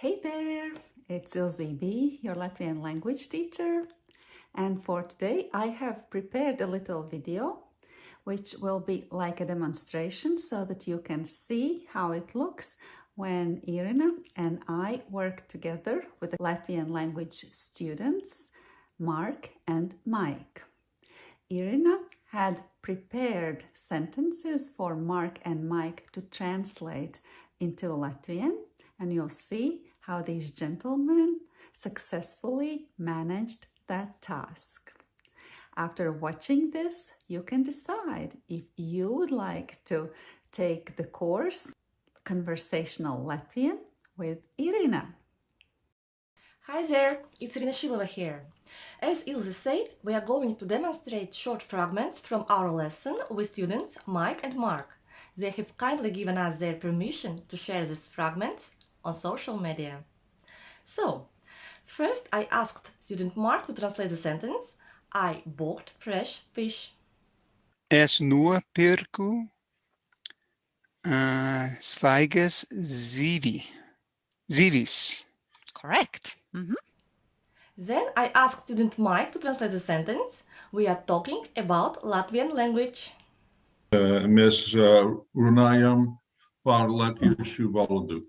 Hey there, it's Ilze B, your Latvian language teacher. And for today, I have prepared a little video which will be like a demonstration so that you can see how it looks when Irina and I work together with the Latvian language students, Mark and Mike. Irina had prepared sentences for Mark and Mike to translate into Latvian and you'll see how these gentlemen successfully managed that task. After watching this, you can decide if you would like to take the course Conversational Latvian with Irina. Hi there, it's Irina Shilova here. As Ilze said, we are going to demonstrate short fragments from our lesson with students Mike and Mark. They have kindly given us their permission to share these fragments on social media. So, first I asked student Mark to translate the sentence I bought fresh fish. Es nopirku uh, svaigas zivi, zivis. Correct. Mhm. Then I asked student Mike to translate the sentence We are talking about Latvian language. Uh, Mēs uh, runājam par latviešu valodu.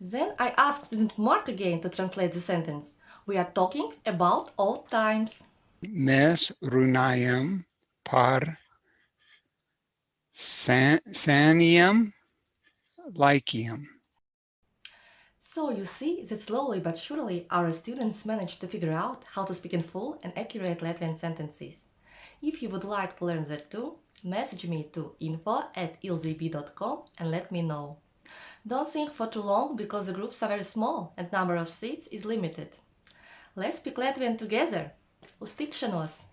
Then I asked student Mark again to translate the sentence We are talking about old times. Mēs runājam par seniem laikiem. So you see that slowly but surely our students managed to figure out how to speak in full and accurate Latvian sentences. If you would like to learn that too, message me to info at ilzb.com and let me know. Don't think for too long because the groups are very small and number of seats is limited. Let's speak Latvian together! Uz tikšanos!